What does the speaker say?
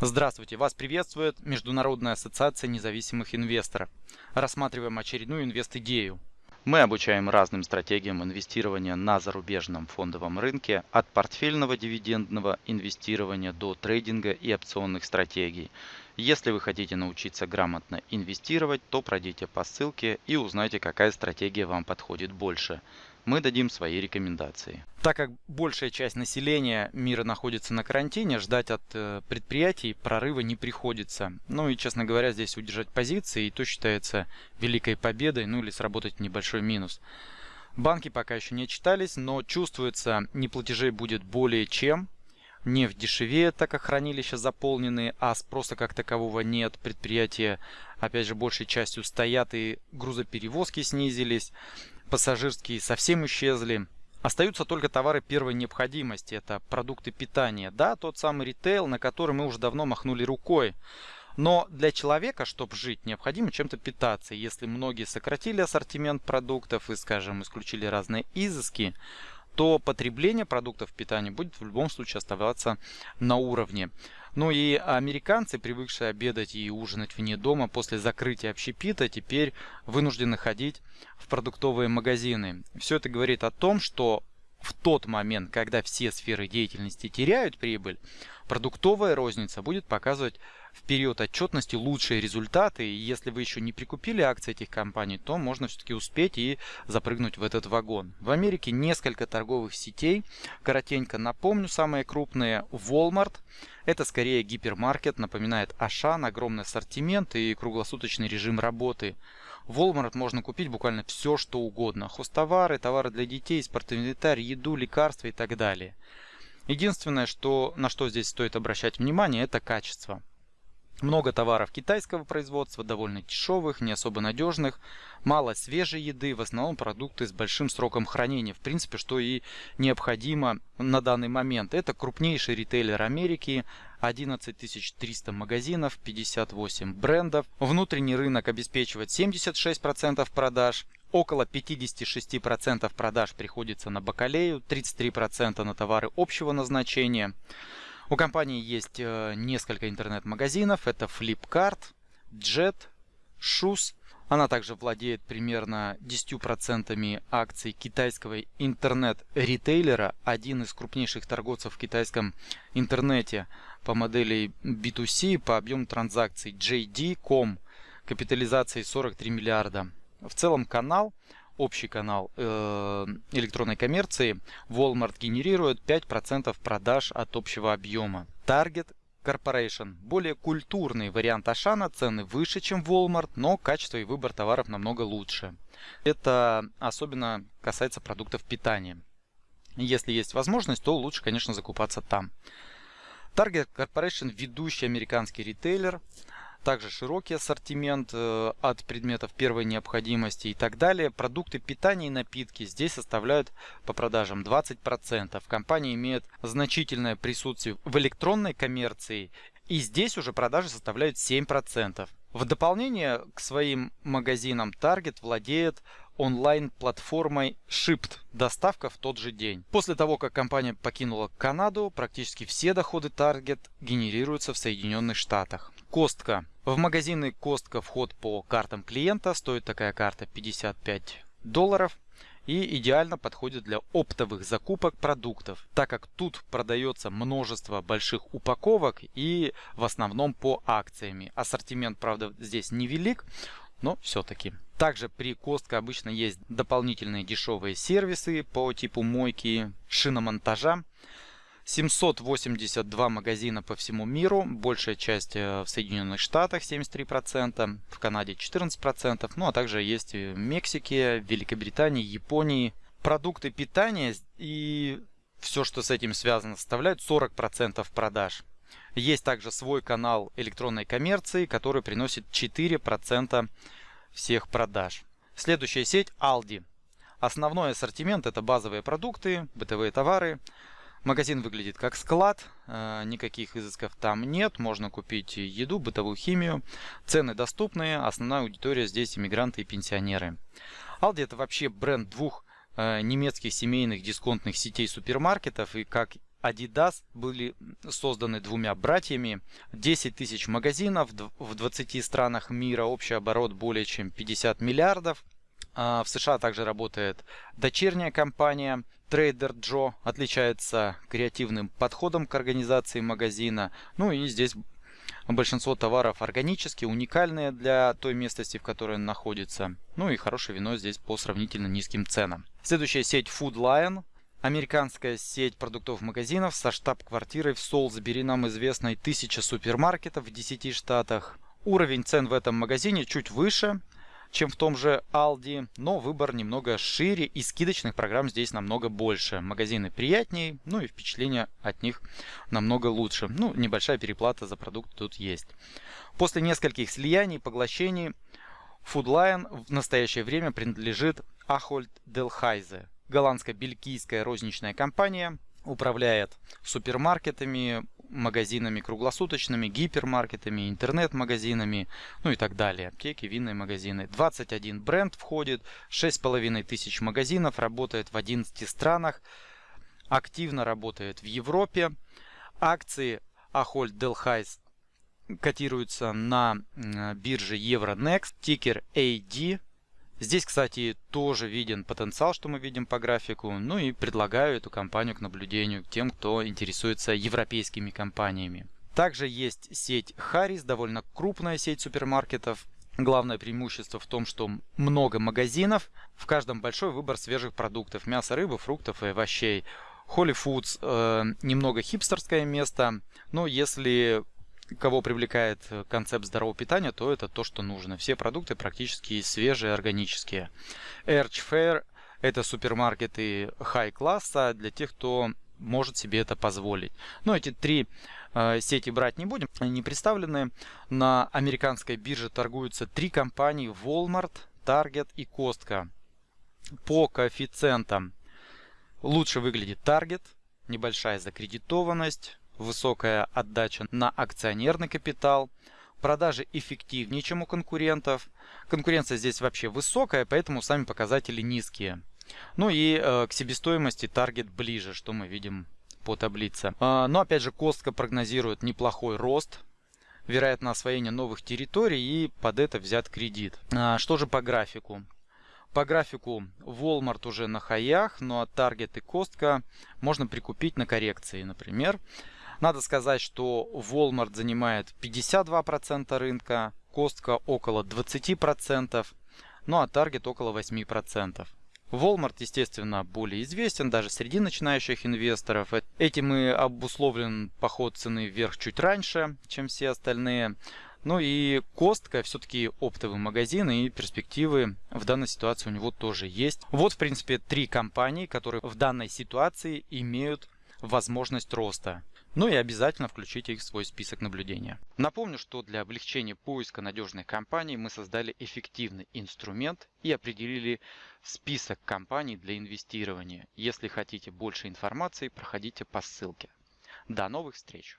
Здравствуйте! Вас приветствует Международная ассоциация независимых инвесторов. Рассматриваем очередную инвест-идею. Мы обучаем разным стратегиям инвестирования на зарубежном фондовом рынке от портфельного дивидендного инвестирования до трейдинга и опционных стратегий. Если вы хотите научиться грамотно инвестировать, то пройдите по ссылке и узнайте, какая стратегия вам подходит больше мы дадим свои рекомендации. Так как большая часть населения мира находится на карантине, ждать от э, предприятий прорыва не приходится. Ну и, честно говоря, здесь удержать позиции, и то считается великой победой, ну или сработать небольшой минус. Банки пока еще не отчитались, но чувствуется, неплатежей будет более чем. Нефть дешевеет, так как хранилища заполнены, а спроса как такового нет. Предприятия, опять же, большей частью стоят и грузоперевозки снизились пассажирские совсем исчезли. Остаются только товары первой необходимости, это продукты питания. Да, тот самый ритейл, на который мы уже давно махнули рукой. Но для человека, чтобы жить, необходимо чем-то питаться. Если многие сократили ассортимент продуктов и, скажем, исключили разные изыски, то потребление продуктов питания будет в любом случае оставаться на уровне. Ну и американцы, привыкшие обедать и ужинать вне дома после закрытия общепита, теперь вынуждены ходить в продуктовые магазины. Все это говорит о том, что в тот момент, когда все сферы деятельности теряют прибыль, продуктовая розница будет показывать в период отчетности лучшие результаты. И если вы еще не прикупили акции этих компаний, то можно все-таки успеть и запрыгнуть в этот вагон. В Америке несколько торговых сетей. Коротенько напомню, самые крупные Walmart. Это скорее гипермаркет, напоминает Ашан, огромный ассортимент и круглосуточный режим работы. В Walmart можно купить буквально все, что угодно. Хостовары, товары для детей, спортивный инвентарь, еду, лекарства и так далее. Единственное, что, на что здесь стоит обращать внимание, это качество. Много товаров китайского производства, довольно дешевых, не особо надежных, мало свежей еды, в основном продукты с большим сроком хранения, в принципе, что и необходимо на данный момент. Это крупнейший ритейлер Америки, 11 300 магазинов, 58 брендов. Внутренний рынок обеспечивает 76% продаж, около 56% продаж приходится на бакалею, 33% на товары общего назначения. У компании есть э, несколько интернет-магазинов. Это Flipkart, Jet, Shoes. Она также владеет примерно 10% акций китайского интернет-ритейлера, один из крупнейших торговцев в китайском интернете по модели B2C по объему транзакций JD.com, капитализацией 43 миллиарда. В целом канал общий канал э, электронной коммерции, Walmart генерирует 5% продаж от общего объема. Target Corporation. Более культурный вариант Ашана, цены выше, чем Walmart, но качество и выбор товаров намного лучше. Это особенно касается продуктов питания. Если есть возможность, то лучше, конечно, закупаться там. Target Corporation – ведущий американский ритейлер – также широкий ассортимент э, от предметов первой необходимости и так далее. Продукты питания и напитки здесь составляют по продажам 20%. Компания имеет значительное присутствие в электронной коммерции и здесь уже продажи составляют 7%. В дополнение к своим магазинам Target владеет онлайн-платформой Shipped, доставка в тот же день. После того, как компания покинула Канаду, практически все доходы Target генерируются в Соединенных Штатах. Костка. В магазины Костка вход по картам клиента. Стоит такая карта 55 долларов и идеально подходит для оптовых закупок продуктов, так как тут продается множество больших упаковок и в основном по акциями. Ассортимент, правда, здесь невелик, но все-таки. Также при Костка обычно есть дополнительные дешевые сервисы по типу мойки, шиномонтажа. 782 магазина по всему миру, большая часть э, в Соединенных Штатах 73%, в Канаде 14%, ну а также есть в Мексике, Великобритании, Японии. Продукты питания и все, что с этим связано, составляют 40% продаж. Есть также свой канал электронной коммерции, который приносит 4% всех продаж. Следующая сеть Aldi. Основной ассортимент это базовые продукты, бытовые товары, Магазин выглядит как склад, э, никаких изысков там нет, можно купить еду, бытовую химию, цены доступные, основная аудитория здесь иммигранты и пенсионеры. Aldi это вообще бренд двух э, немецких семейных дисконтных сетей супермаркетов и как Adidas были созданы двумя братьями. 10 тысяч магазинов в 20 странах мира, общий оборот более чем 50 миллиардов. А, в США также работает дочерняя компания Trader Joe, отличается креативным подходом к организации магазина. Ну и здесь большинство товаров органические, уникальные для той местности, в которой он находится. Ну и хорошее вино здесь по сравнительно низким ценам. Следующая сеть Food Lion. Американская сеть продуктовых магазинов со штаб-квартирой в Солсбери, нам известной тысяча супермаркетов в 10 штатах. Уровень цен в этом магазине чуть выше, чем в том же Aldi, но выбор немного шире и скидочных программ здесь намного больше. Магазины приятнее, ну и впечатление от них намного лучше. Ну, небольшая переплата за продукт тут есть. После нескольких слияний, поглощений, Food Lion в настоящее время принадлежит Ahold Delhaize, голландско-бельгийская розничная компания, управляет супермаркетами, магазинами круглосуточными, гипермаркетами, интернет-магазинами, ну и так далее. Аптеки, винные магазины. 21 бренд входит, 6,5 тысяч магазинов, работает в 11 странах, активно работает в Европе. Акции Ahold Delhaize котируются на бирже Euronext, тикер AD, Здесь, кстати, тоже виден потенциал, что мы видим по графику. Ну и предлагаю эту компанию к наблюдению тем, кто интересуется европейскими компаниями. Также есть сеть Harris, довольно крупная сеть супермаркетов. Главное преимущество в том, что много магазинов, в каждом большой выбор свежих продуктов, мяса, рыбы, фруктов и овощей. Holy Foods э, немного хипстерское место, но если кого привлекает э, концепт здорового питания, то это то, что нужно. Все продукты практически свежие, органические. Erch Fair – это супермаркеты хай-класса для тех, кто может себе это позволить. Но эти три э, сети брать не будем, они не представлены. На американской бирже торгуются три компании Walmart, Target и Costco. По коэффициентам лучше выглядит Target, небольшая закредитованность, высокая отдача на акционерный капитал, продажи эффективнее, чем у конкурентов. Конкуренция здесь вообще высокая, поэтому сами показатели низкие. Ну и э, к себестоимости таргет ближе, что мы видим по таблице. Э, но опять же, Костка прогнозирует неплохой рост, вероятно освоение новых территорий и под это взят кредит. А, что же по графику? По графику Walmart уже на хаях, но Target и Костка можно прикупить на коррекции, например. Надо сказать, что Walmart занимает 52% рынка, Costco около 20%, ну а Target около 8%. Walmart, естественно, более известен даже среди начинающих инвесторов. Этим и обусловлен поход цены вверх чуть раньше, чем все остальные. Ну и Костка все-таки оптовый магазин и перспективы в данной ситуации у него тоже есть. Вот, в принципе, три компании, которые в данной ситуации имеют возможность роста. Ну и обязательно включите их в свой список наблюдения. Напомню, что для облегчения поиска надежных компаний мы создали эффективный инструмент и определили список компаний для инвестирования. Если хотите больше информации, проходите по ссылке. До новых встреч!